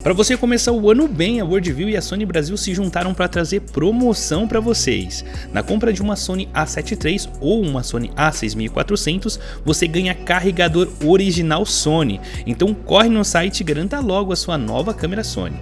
Para você começar o ano bem, a Worldview e a Sony Brasil se juntaram para trazer promoção para vocês. Na compra de uma Sony A7 III ou uma Sony A6400, você ganha carregador original Sony. Então corre no site e garanta logo a sua nova câmera Sony.